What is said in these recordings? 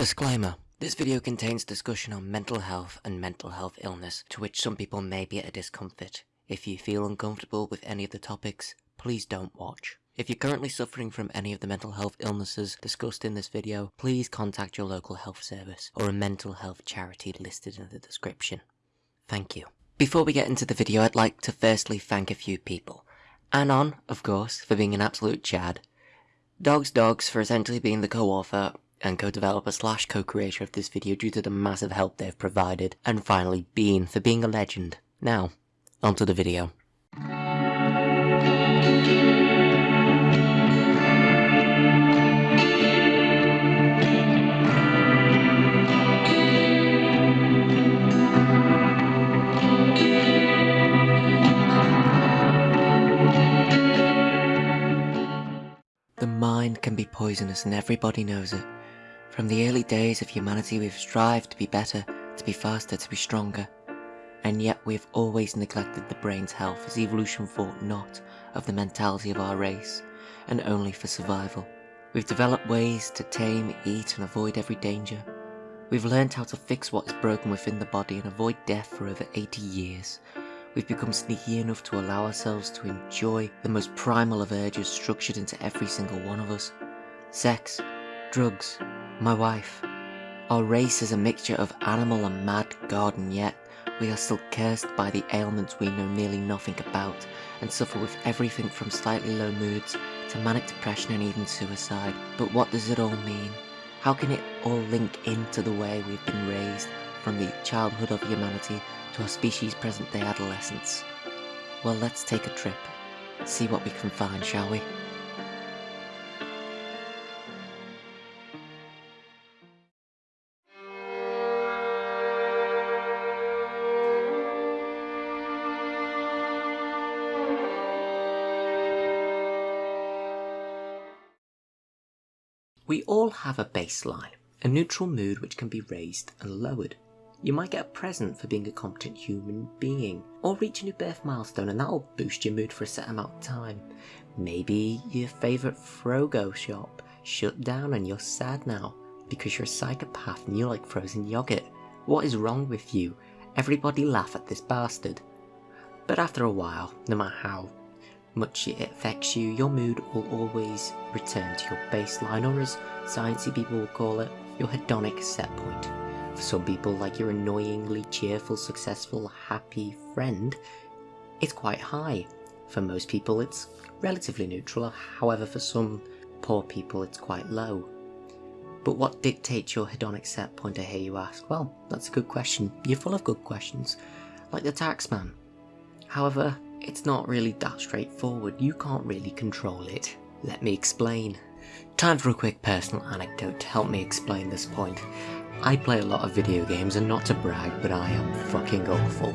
Disclaimer. This video contains discussion on mental health and mental health illness, to which some people may be at a discomfort. If you feel uncomfortable with any of the topics, please don't watch. If you're currently suffering from any of the mental health illnesses discussed in this video, please contact your local health service or a mental health charity listed in the description. Thank you. Before we get into the video, I'd like to firstly thank a few people. Anon, of course, for being an absolute chad. Dogs Dogs for essentially being the co-author and co-developer slash co-creator of this video due to the massive help they've provided. And finally, Bean for being a legend. Now, onto the video. The mind can be poisonous and everybody knows it. From the early days of humanity we've strived to be better, to be faster, to be stronger. And yet we've always neglected the brain's health as evolution thought not of the mentality of our race, and only for survival. We've developed ways to tame, eat and avoid every danger. We've learned how to fix what is broken within the body and avoid death for over 80 years. We've become sneaky enough to allow ourselves to enjoy the most primal of urges structured into every single one of us. Sex, drugs, my wife. Our race is a mixture of animal and mad god and yet we are still cursed by the ailments we know nearly nothing about and suffer with everything from slightly low moods to manic depression and even suicide. But what does it all mean? How can it all link into the way we've been raised from the childhood of humanity to our species' present day adolescence? Well, let's take a trip. See what we can find, shall we? We all have a baseline, a neutral mood which can be raised and lowered. You might get a present for being a competent human being, or reach a new birth milestone and that'll boost your mood for a set amount of time. Maybe your favourite froyo shop shut down and you're sad now because you're a psychopath and you like frozen yogurt. What is wrong with you? Everybody laugh at this bastard. But after a while, no matter how much it affects you, your mood will always return to your baseline, or as sciencey people will call it, your hedonic set point. For some people, like your annoyingly cheerful, successful, happy friend, it's quite high. For most people, it's relatively neutral, however, for some poor people, it's quite low. But what dictates your hedonic set point, I hear you ask? Well, that's a good question. You're full of good questions, like the taxman. However, it's not really that straightforward, you can't really control it. Let me explain. Time for a quick personal anecdote to help me explain this point. I play a lot of video games and not to brag, but I am fucking awful.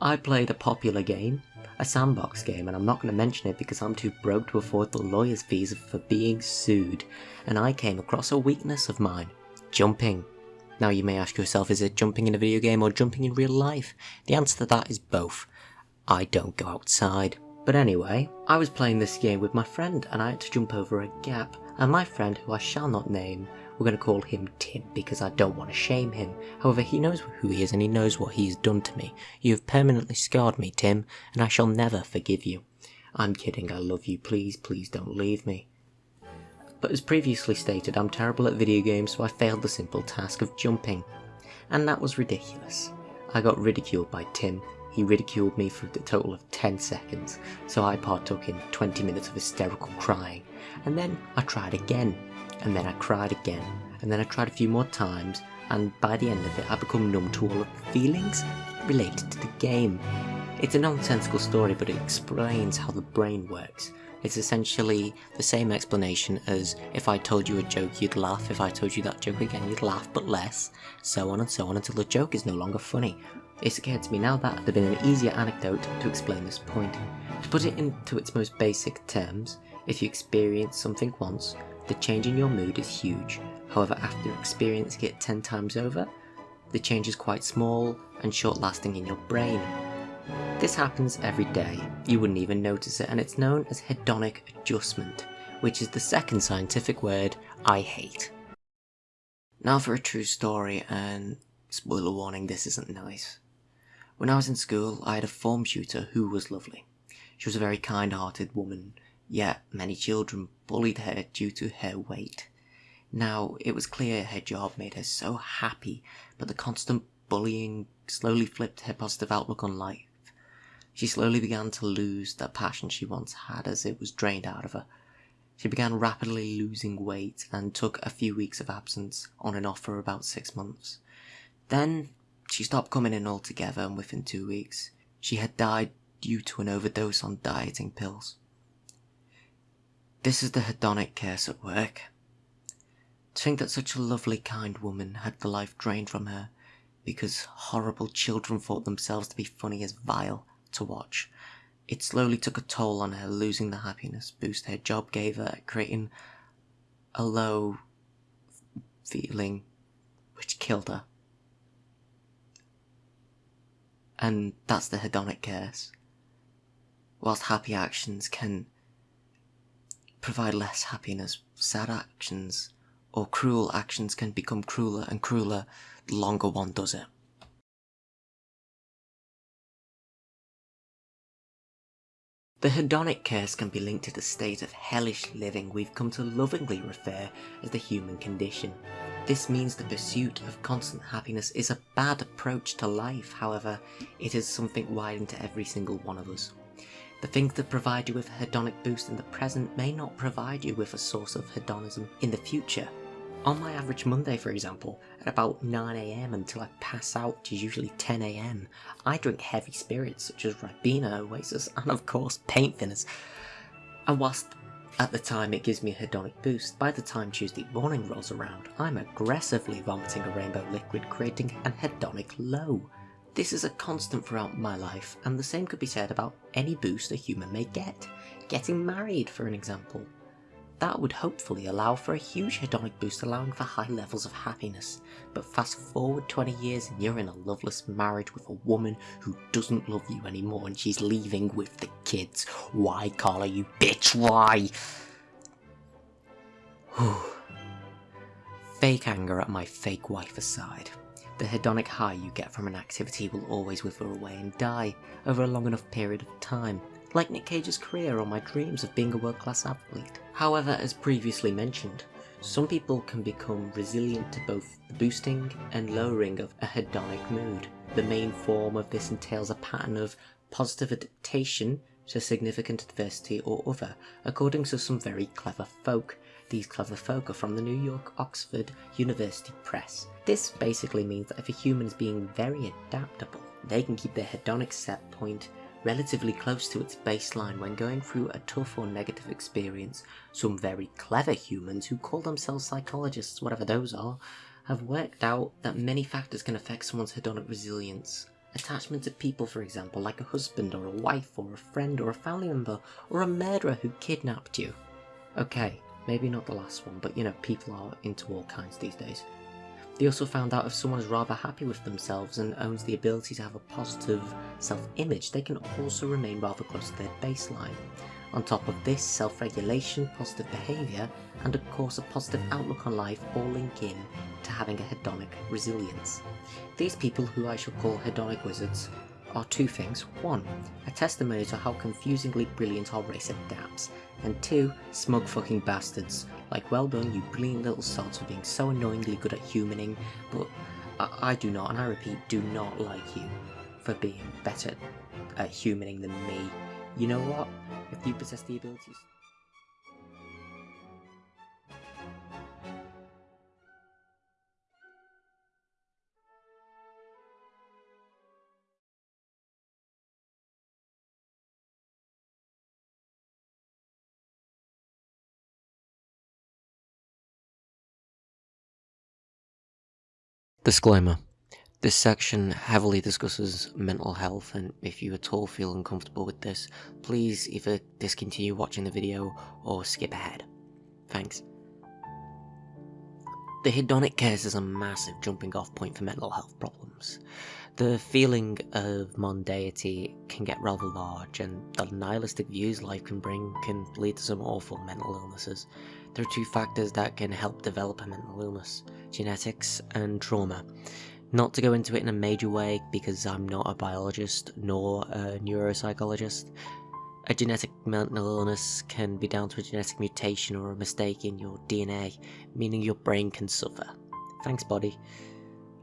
I played a popular game, a sandbox game, and I'm not going to mention it because I'm too broke to afford the lawyer's fees for being sued, and I came across a weakness of mine, jumping. Now you may ask yourself, is it jumping in a video game or jumping in real life? The answer to that is both. I don't go outside. But anyway, I was playing this game with my friend and I had to jump over a gap, and my friend, who I shall not name, we're going to call him Tim because I don't want to shame him. However, he knows who he is and he knows what he's done to me. You have permanently scarred me, Tim, and I shall never forgive you. I'm kidding, I love you, please, please don't leave me. But as previously stated, I'm terrible at video games, so I failed the simple task of jumping. And that was ridiculous. I got ridiculed by Tim, he ridiculed me for a total of 10 seconds, so I partook in 20 minutes of hysterical crying. And then I tried again, and then I cried again, and then I tried a few more times, and by the end of it I become numb to all of the feelings related to the game. It's a nonsensical story, but it explains how the brain works. It's essentially the same explanation as if I told you a joke you'd laugh, if I told you that joke again you'd laugh but less, so on and so on until the joke is no longer funny. It's occurred to me now that there'd been an easier anecdote to explain this point. To put it into its most basic terms, if you experience something once, the change in your mood is huge. However, after experiencing it 10 times over, the change is quite small and short lasting in your brain. This happens every day, you wouldn't even notice it, and it's known as hedonic adjustment, which is the second scientific word I hate. Now for a true story, and spoiler warning, this isn't nice. When I was in school, I had a form tutor who was lovely. She was a very kind hearted woman, yet many children bullied her due to her weight. Now, it was clear her job made her so happy, but the constant bullying slowly flipped her positive outlook on life. She slowly began to lose the passion she once had as it was drained out of her. She began rapidly losing weight and took a few weeks of absence on and off for about six months. Then she stopped coming in altogether, and within two weeks, she had died due to an overdose on dieting pills. This is the hedonic curse at work. To think that such a lovely, kind woman had the life drained from her because horrible children thought themselves to be funny as vile to watch. It slowly took a toll on her, losing the happiness boost her job gave her, creating a low feeling which killed her. And that's the hedonic curse. Whilst happy actions can provide less happiness, sad actions or cruel actions can become crueler and crueler the longer one does it. The hedonic curse can be linked to the state of hellish living we've come to lovingly refer as the human condition. This means the pursuit of constant happiness is a bad approach to life, however, it is something wired into every single one of us. The things that provide you with a hedonic boost in the present may not provide you with a source of hedonism in the future. On my average Monday, for example, at about 9am until I pass out, which is usually 10am, I drink heavy spirits such as Ribena, Oasis, and of course paint thinners. And whilst at the time it gives me a hedonic boost, by the time Tuesday morning rolls around, I'm aggressively vomiting a rainbow liquid, creating an hedonic low. This is a constant throughout my life, and the same could be said about any boost a human may get. Getting married, for an example. That would hopefully allow for a huge hedonic boost allowing for high levels of happiness. But fast forward 20 years and you're in a loveless marriage with a woman who doesn't love you anymore and she's leaving with the kids. Why, Carla, you bitch, why? fake anger at my fake wife aside. The hedonic high you get from an activity will always wither away and die over a long enough period of time, like Nick Cage's career or my dreams of being a world-class athlete. However, as previously mentioned, some people can become resilient to both the boosting and lowering of a hedonic mood. The main form of this entails a pattern of positive adaptation to significant adversity or other, according to some very clever folk. These clever folk are from the New York Oxford University Press. This basically means that if a human is being very adaptable, they can keep their hedonic set point relatively close to its baseline when going through a tough or negative experience. Some very clever humans who call themselves psychologists, whatever those are, have worked out that many factors can affect someone's hedonic resilience. Attachment to people, for example, like a husband or a wife or a friend or a family member or a murderer who kidnapped you. Okay, maybe not the last one, but you know, people are into all kinds these days. They also found out if someone is rather happy with themselves and owns the ability to have a positive self-image, they can also remain rather close to their baseline. On top of this, self-regulation, positive behaviour, and of course a positive outlook on life all link in to having a hedonic resilience. These people, who I shall call hedonic wizards, are two things. One, a testimony to how confusingly brilliant our race adapts, and two, smug fucking bastards. Like, well done, you brilliant little sods for being so annoyingly good at humaning, but I, I do not, and I repeat, do not like you for being better at humaning than me. You know what? If you possess the abilities... Disclaimer. This section heavily discusses mental health and if you at all feel uncomfortable with this, please either discontinue watching the video or skip ahead. Thanks. The hedonic curse is a massive jumping off point for mental health problems. The feeling of mondaity can get rather large and the nihilistic views life can bring can lead to some awful mental illnesses. There are two factors that can help develop a mental illness genetics and trauma. Not to go into it in a major way because I'm not a biologist nor a neuropsychologist. A genetic mental illness can be down to a genetic mutation or a mistake in your DNA, meaning your brain can suffer. Thanks, body.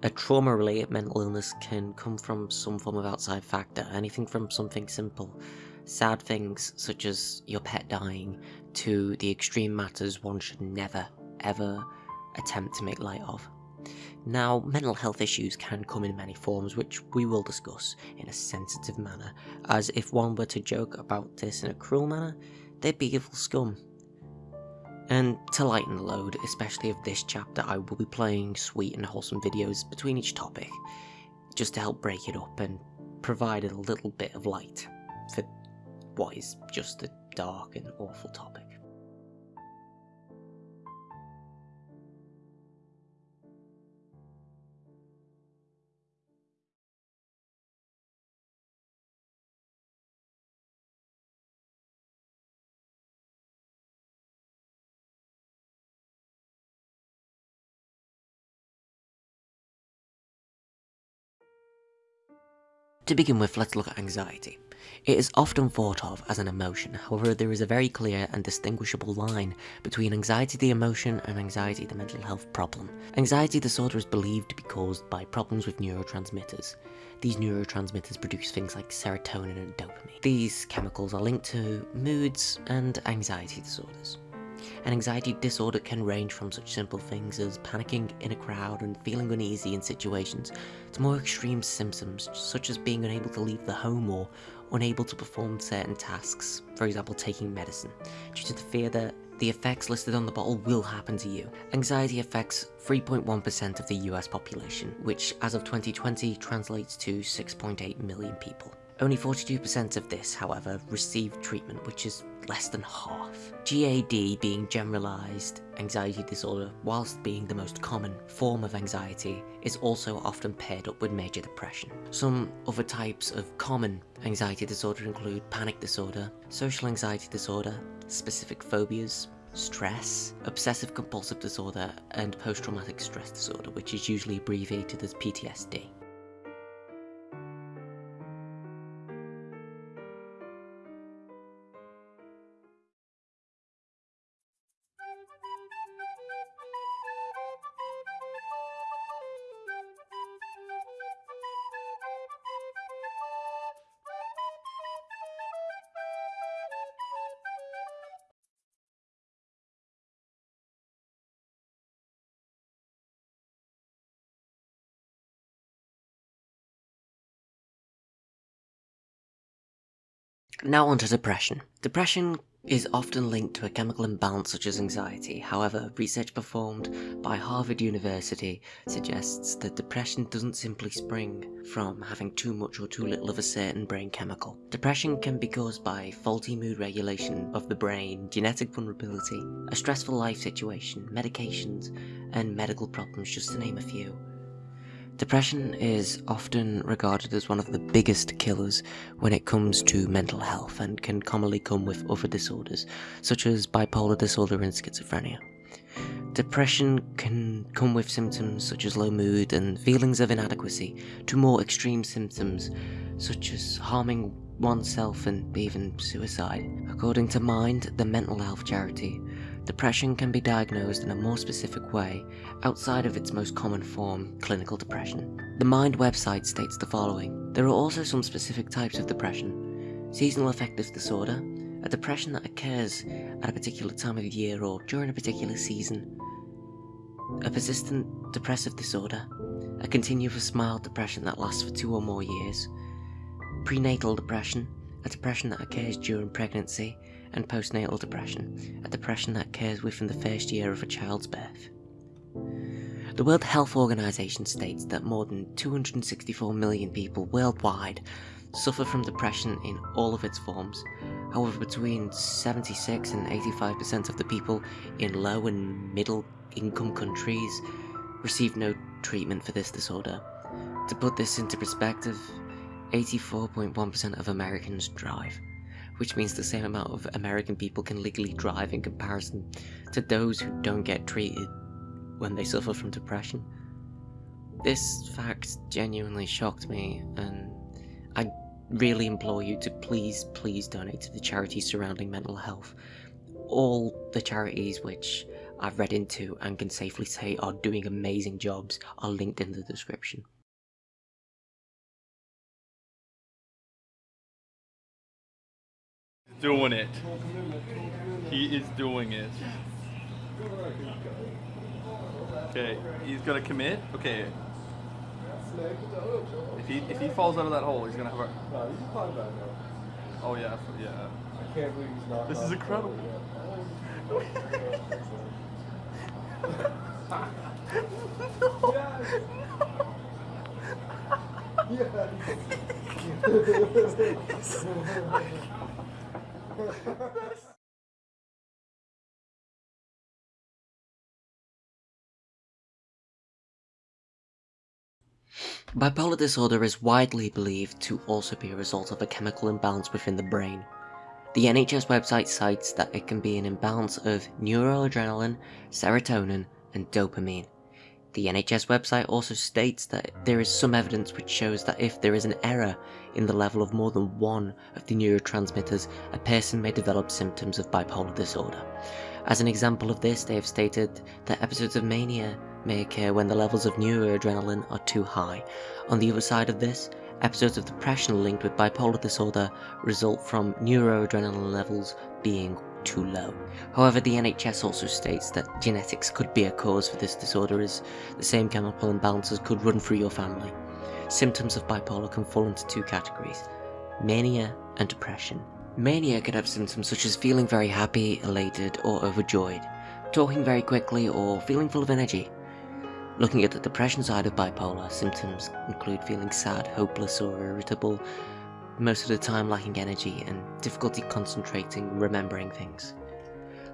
A trauma related mental illness can come from some form of outside factor, anything from something simple, sad things such as your pet dying, to the extreme matters one should never, ever attempt to make light of. Now, mental health issues can come in many forms, which we will discuss in a sensitive manner, as if one were to joke about this in a cruel manner, they'd be evil scum. And to lighten the load, especially of this chapter, I will be playing sweet and wholesome videos between each topic, just to help break it up and provide a little bit of light for what is just a dark and awful topic. To begin with, let's look at anxiety. It is often thought of as an emotion, however there is a very clear and distinguishable line between anxiety the emotion and anxiety the mental health problem. Anxiety disorder is believed to be caused by problems with neurotransmitters. These neurotransmitters produce things like serotonin and dopamine. These chemicals are linked to moods and anxiety disorders. An anxiety disorder can range from such simple things as panicking in a crowd and feeling uneasy in situations, to more extreme symptoms such as being unable to leave the home or unable to perform certain tasks, for example taking medicine, due to the fear that the effects listed on the bottle will happen to you. Anxiety affects 3.1% of the US population, which as of 2020 translates to 6.8 million people. Only 42% of this, however, received treatment, which is less than half. GAD being generalized anxiety disorder, whilst being the most common form of anxiety, is also often paired up with major depression. Some other types of common anxiety disorder include panic disorder, social anxiety disorder, specific phobias, stress, obsessive compulsive disorder, and post-traumatic stress disorder, which is usually abbreviated as PTSD. Now on to depression. Depression is often linked to a chemical imbalance such as anxiety. However, research performed by Harvard University suggests that depression doesn't simply spring from having too much or too little of a certain brain chemical. Depression can be caused by faulty mood regulation of the brain, genetic vulnerability, a stressful life situation, medications, and medical problems just to name a few. Depression is often regarded as one of the biggest killers when it comes to mental health and can commonly come with other disorders, such as bipolar disorder and schizophrenia. Depression can come with symptoms such as low mood and feelings of inadequacy, to more extreme symptoms such as harming oneself and even suicide. According to Mind, the mental health charity, Depression can be diagnosed in a more specific way outside of its most common form, clinical depression. The Mind website states the following. There are also some specific types of depression. Seasonal affective disorder, a depression that occurs at a particular time of year or during a particular season. A persistent depressive disorder, a continuous mild depression that lasts for two or more years. Prenatal depression, a depression that occurs during pregnancy and postnatal depression, a depression that occurs within the first year of a child's birth. The World Health Organization states that more than 264 million people worldwide suffer from depression in all of its forms. However, between 76 and 85% of the people in low and middle income countries receive no treatment for this disorder. To put this into perspective, 84.1% of Americans drive which means the same amount of American people can legally drive in comparison to those who don't get treated when they suffer from depression. This fact genuinely shocked me, and I really implore you to please, please donate to the charities surrounding mental health. All the charities which I've read into and can safely say are doing amazing jobs are linked in the description. Doing it. He is doing it. Okay, he's gonna commit. Okay. If he if he falls out of that hole, he's gonna have a. Oh yeah, yeah. I can't believe he's not. This is incredible. Bipolar disorder is widely believed to also be a result of a chemical imbalance within the brain. The NHS website cites that it can be an imbalance of neuroadrenaline, serotonin, and dopamine. The NHS website also states that there is some evidence which shows that if there is an error in the level of more than one of the neurotransmitters, a person may develop symptoms of bipolar disorder. As an example of this, they have stated that episodes of mania may occur when the levels of neuroadrenaline are too high. On the other side of this, episodes of depression linked with bipolar disorder result from neuroadrenaline levels being too low. However, the NHS also states that genetics could be a cause for this disorder as the same chemical imbalances could run through your family. Symptoms of bipolar can fall into two categories, mania and depression. Mania can have symptoms such as feeling very happy, elated, or overjoyed, talking very quickly, or feeling full of energy. Looking at the depression side of bipolar, symptoms include feeling sad, hopeless, or irritable, most of the time lacking energy, and difficulty concentrating remembering things.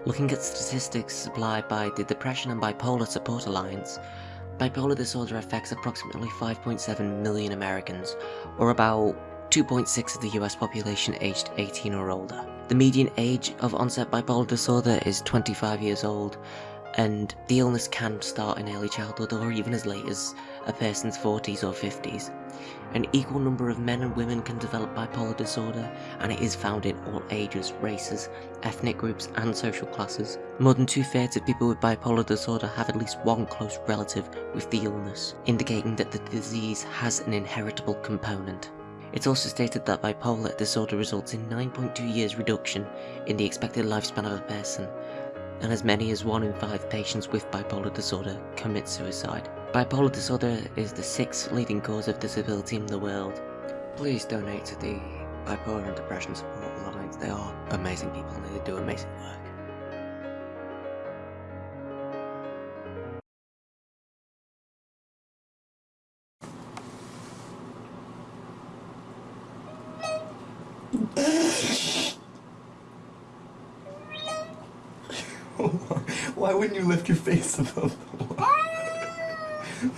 Looking at statistics supplied by the Depression and Bipolar Support Alliance, bipolar disorder affects approximately 5.7 million Americans, or about 2.6 of the US population aged 18 or older. The median age of onset bipolar disorder is 25 years old, and the illness can start in early childhood or even as late as a person's 40s or 50s. An equal number of men and women can develop bipolar disorder, and it is found in all ages, races, ethnic groups, and social classes. More than two thirds of people with bipolar disorder have at least one close relative with the illness, indicating that the disease has an inheritable component. It's also stated that bipolar disorder results in 9.2 years reduction in the expected lifespan of a person, and as many as 1 in 5 patients with bipolar disorder commit suicide. Bipolar disorder is the sixth leading cause of disability in the world. Please donate to the Bipolar and Depression Support Alliance, they are amazing people and they do amazing work. You lift your face above the water?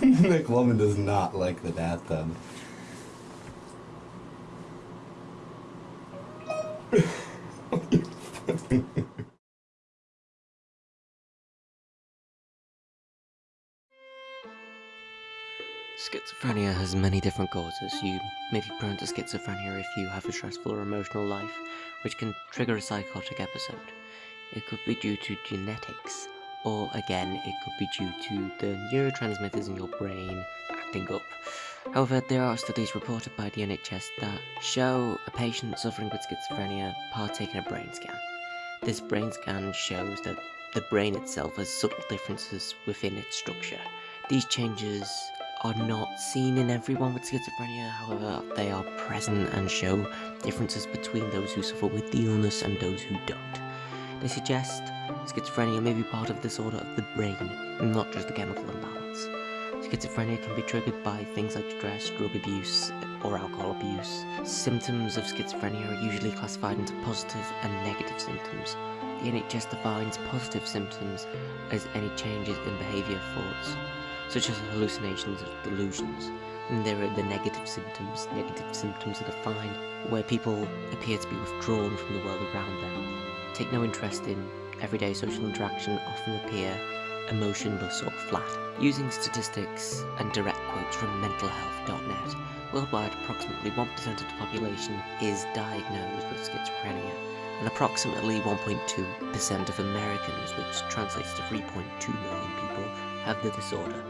Nick McLovin does not like the bathtub. Schizophrenia has many different causes. You may be prone to schizophrenia if you have a stressful or emotional life, which can trigger a psychotic episode. It could be due to genetics, or again, it could be due to the neurotransmitters in your brain acting up. However, there are studies reported by the NHS that show a patient suffering with schizophrenia partaking a brain scan. This brain scan shows that the brain itself has subtle differences within its structure. These changes are not seen in everyone with schizophrenia, however, they are present and show differences between those who suffer with the illness and those who don't. They suggest schizophrenia may be part of disorder of the brain, not just a chemical imbalance. Schizophrenia can be triggered by things like stress, drug abuse, or alcohol abuse. Symptoms of schizophrenia are usually classified into positive and negative symptoms. The NHS defines positive symptoms as any changes in behaviour thoughts. such as hallucinations or delusions. And there are the negative symptoms. Negative symptoms are defined where people appear to be withdrawn from the world around them, take no interest in everyday social interaction, often appear emotionless or flat. Using statistics and direct quotes from mentalhealth.net, worldwide approximately 1% of the population is diagnosed with schizophrenia, and approximately 1.2% of Americans, which translates to 3.2 million people, have the disorder.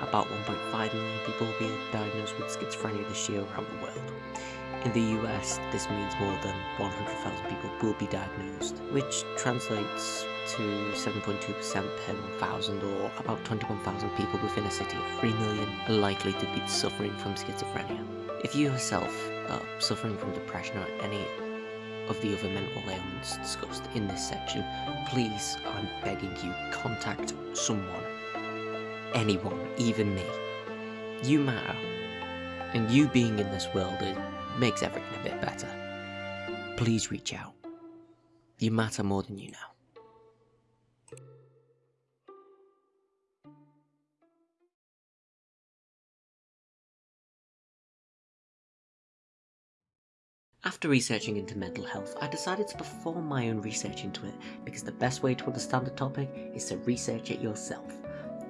About 1.5 million people will be diagnosed with schizophrenia this year around the world. In the US, this means more than 100,000 people will be diagnosed, which translates to 7.2% per 1,000 or about 21,000 people within a city of 3 million are likely to be suffering from schizophrenia. If you yourself are suffering from depression or any of the other mental ailments discussed in this section, please, I'm begging you, contact someone. Anyone, even me. You matter. And you being in this world it makes everything a bit better. Please reach out. You matter more than you know. After researching into mental health, I decided to perform my own research into it because the best way to understand a topic is to research it yourself.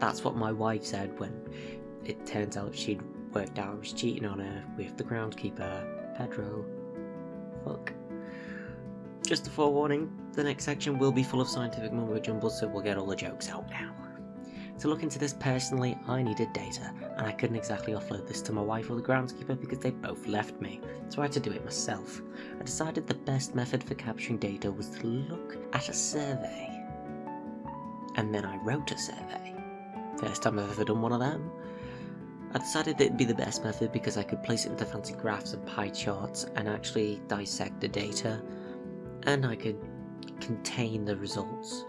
That's what my wife said when it turns out she'd worked out I was cheating on her with the groundskeeper, Pedro. Fuck. Just a forewarning, the next section will be full of scientific mumbo jumbo, so we'll get all the jokes out now. To look into this personally, I needed data, and I couldn't exactly offload this to my wife or the groundskeeper because they both left me, so I had to do it myself. I decided the best method for capturing data was to look at a survey. And then I wrote a survey. First time I've ever done one of them. I decided that it'd be the best method because I could place it into fancy graphs and pie charts and actually dissect the data, and I could contain the results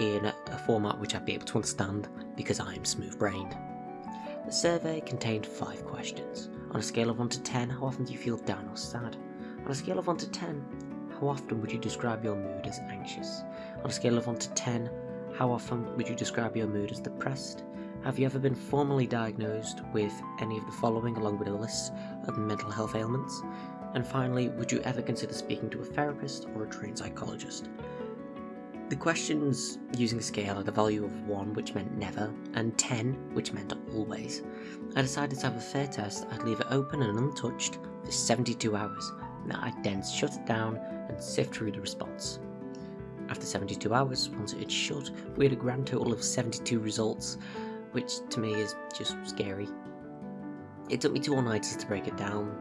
in a format which I'd be able to understand because I'm smooth brained. The survey contained 5 questions. On a scale of 1 to 10, how often do you feel down or sad? On a scale of 1 to 10, how often would you describe your mood as anxious? On a scale of 1 to 10, how often would you describe your mood as depressed? Have you ever been formally diagnosed with any of the following along with a list of mental health ailments? And finally, would you ever consider speaking to a therapist or a trained psychologist? The questions using a scale had a value of 1, which meant never, and 10, which meant always. I decided to have a fair test, I'd leave it open and untouched for 72 hours, and I'd then shut it down and sift through the response. After 72 hours, once it had shut, we had a grand total of 72 results, which to me is just scary. It took me two all-nighters to break it down,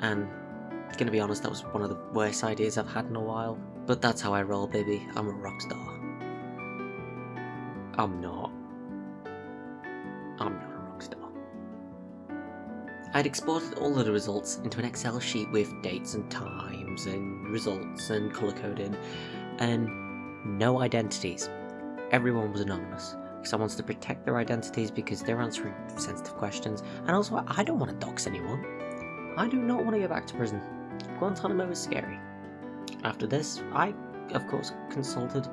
and gonna be honest, that was one of the worst ideas I've had in a while. But that's how I roll, baby. I'm a rock star. I'm not. I'm not a rock star. I'd exported all of the results into an Excel sheet with dates and times and results and color coding and no identities. Everyone was anonymous. Someone wants to protect their identities because they're answering sensitive questions, and also I don't want to dox anyone. I do not want to go back to prison. Guantanamo is scary. After this, I, of course, consulted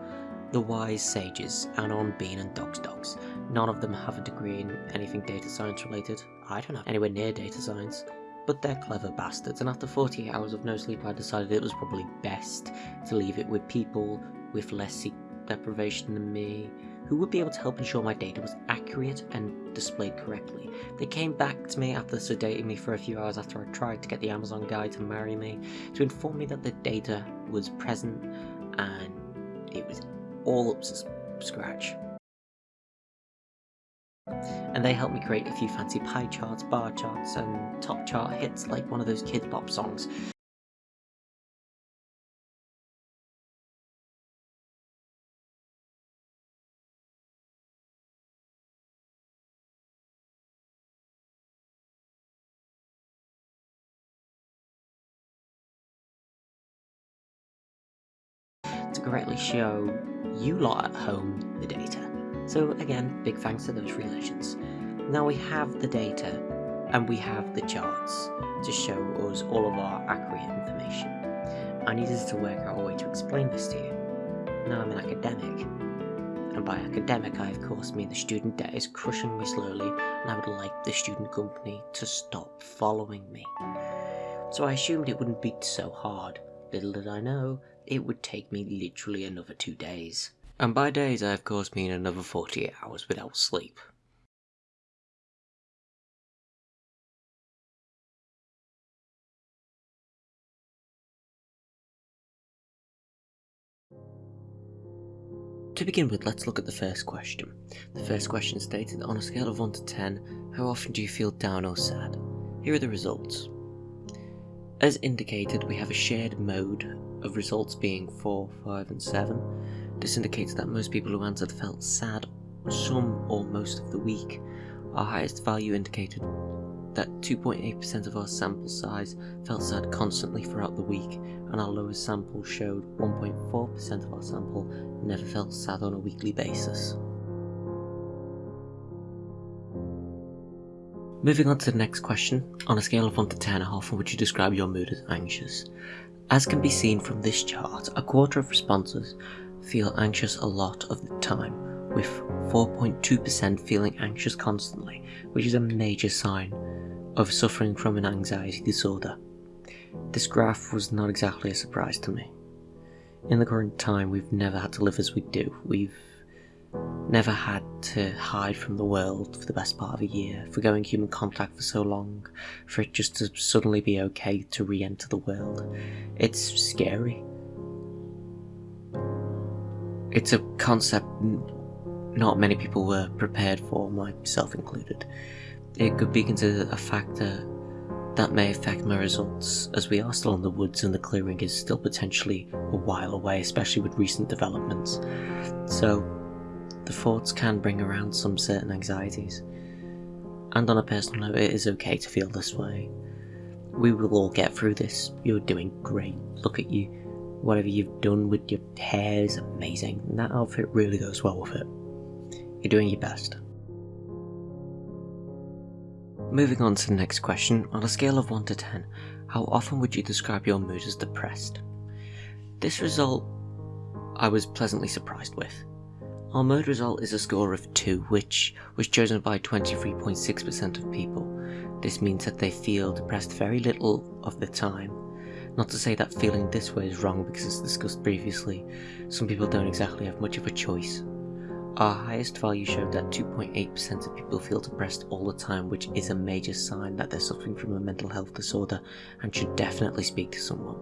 the wise sages, Anon, Bean, and Dogs Dogs. None of them have a degree in anything data science related. I don't have anywhere near data science. But they're clever bastards, and after 48 hours of no sleep, I decided it was probably best to leave it with people with less deprivation than me, who would be able to help ensure my data was accurate and displayed correctly. They came back to me after sedating me for a few hours after I tried to get the Amazon guy to marry me to inform me that the data was present and it was all up to scratch. And they helped me create a few fancy pie charts, bar charts, and top chart hits like one of those Kidz Bop songs. Correctly show you lot at home the data. So again, big thanks to those relations. Now we have the data and we have the charts to show us all of our accurate information. I needed to work out a way to explain this to you. Now I'm an academic, and by academic I of course mean the student debt is crushing me slowly and I would like the student company to stop following me. So I assumed it wouldn't be so hard. Little did I know, it would take me literally another two days. And by days I of course mean another 48 hours without sleep. To begin with, let's look at the first question. The first question stated, on a scale of 1 to 10, how often do you feel down or sad? Here are the results. As indicated, we have a shared mode of results being 4, 5 and 7. This indicates that most people who answered felt sad some or most of the week. Our highest value indicated that 2.8% of our sample size felt sad constantly throughout the week, and our lowest sample showed 1.4% of our sample never felt sad on a weekly basis. Moving on to the next question, on a scale of 1 to 10, how often would you describe your mood as anxious? As can be seen from this chart, a quarter of responses feel anxious a lot of the time, with 4.2% feeling anxious constantly, which is a major sign of suffering from an anxiety disorder. This graph was not exactly a surprise to me. In the current time, we've never had to live as we do. We've never had to hide from the world for the best part of a year, forgoing human contact for so long, for it just to suddenly be okay to re enter the world. It's scary. It's a concept not many people were prepared for, myself included. It could be considered a factor that may affect my results, as we are still in the woods and the clearing is still potentially a while away, especially with recent developments. So, the thoughts can bring around some certain anxieties. And on a personal note, it is okay to feel this way. We will all get through this. You're doing great. Look at you. Whatever you've done with your hair is amazing, and that outfit really goes well with it. You're doing your best. Moving on to the next question, on a scale of 1 to 10, how often would you describe your mood as depressed? This result I was pleasantly surprised with. Our mood result is a score of 2, which was chosen by 23.6% of people. This means that they feel depressed very little of the time. Not to say that feeling this way is wrong because as discussed previously, some people don't exactly have much of a choice. Our highest value showed that 2.8% of people feel depressed all the time, which is a major sign that they're suffering from a mental health disorder and should definitely speak to someone.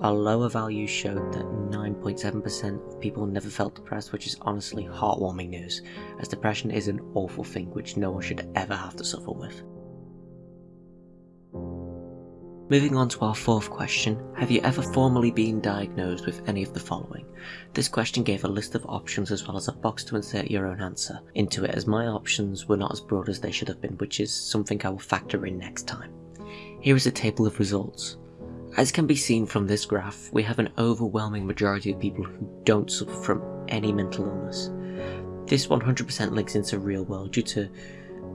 Our lower value showed that 9.7% of people never felt depressed, which is honestly heartwarming news, as depression is an awful thing which no one should ever have to suffer with. Moving on to our fourth question, have you ever formally been diagnosed with any of the following? This question gave a list of options as well as a box to insert your own answer into it as my options were not as broad as they should have been, which is something I will factor in next time. Here is a table of results. As can be seen from this graph, we have an overwhelming majority of people who don't suffer from any mental illness. This 100% links into real world due to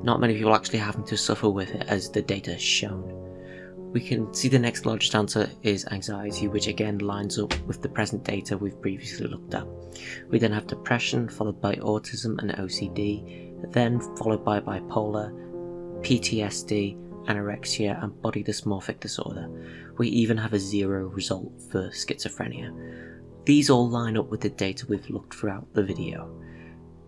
not many people actually having to suffer with it as the data has shown. We can see the next largest answer is anxiety, which again lines up with the present data we've previously looked at. We then have depression, followed by autism and OCD, then followed by bipolar, PTSD, anorexia, and body dysmorphic disorder. We even have a zero result for schizophrenia. These all line up with the data we've looked throughout the video.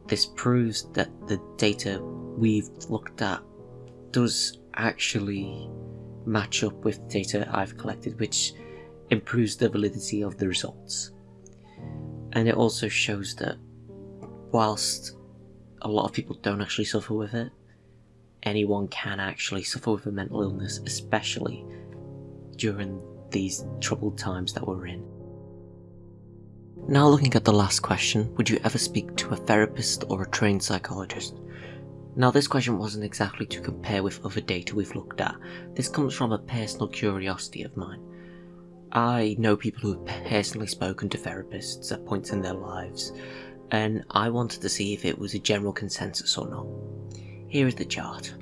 This proves that the data we've looked at does actually match up with data I've collected, which improves the validity of the results. And it also shows that whilst a lot of people don't actually suffer with it, anyone can actually suffer with a mental illness, especially during these troubled times that we're in. Now looking at the last question, would you ever speak to a therapist or a trained psychologist? Now this question wasn't exactly to compare with other data we've looked at, this comes from a personal curiosity of mine. I know people who have personally spoken to therapists at points in their lives, and I wanted to see if it was a general consensus or not. Here is the chart.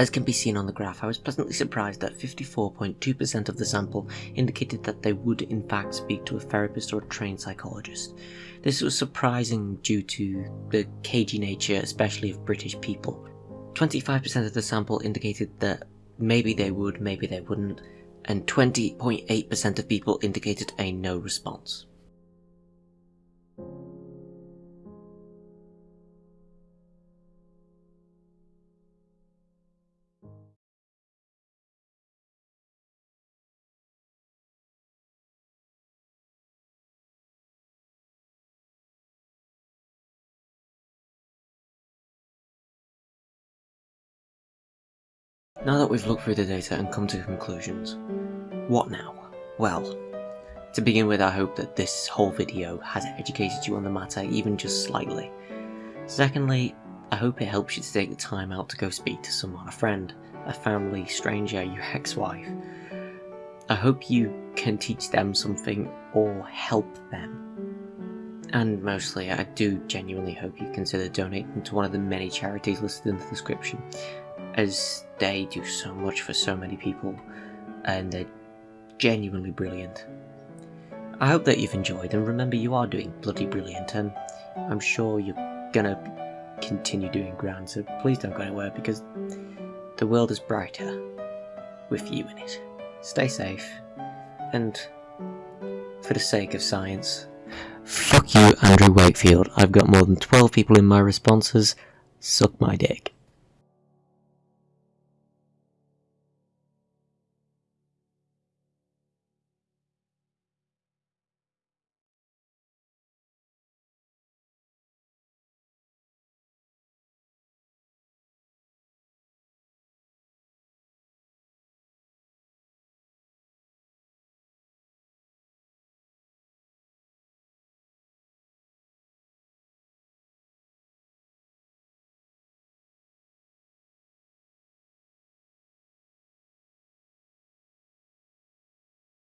As can be seen on the graph, I was pleasantly surprised that 54.2% of the sample indicated that they would in fact speak to a therapist or a trained psychologist. This was surprising due to the cagey nature, especially of British people. 25% of the sample indicated that maybe they would, maybe they wouldn't, and 20.8% of people indicated a no response. Now that we've looked through the data and come to conclusions, what now? Well, to begin with I hope that this whole video has educated you on the matter even just slightly. Secondly, I hope it helps you to take the time out to go speak to someone, a friend, a family, stranger, your ex-wife. I hope you can teach them something or help them. And mostly, I do genuinely hope you consider donating to one of the many charities listed in the description as they do so much for so many people and they're genuinely brilliant. I hope that you've enjoyed and remember you are doing bloody brilliant and I'm sure you're gonna continue doing grand so please don't go anywhere because the world is brighter with you in it. Stay safe and for the sake of science, fuck you Andrew Wakefield, I've got more than 12 people in my responses, suck my dick.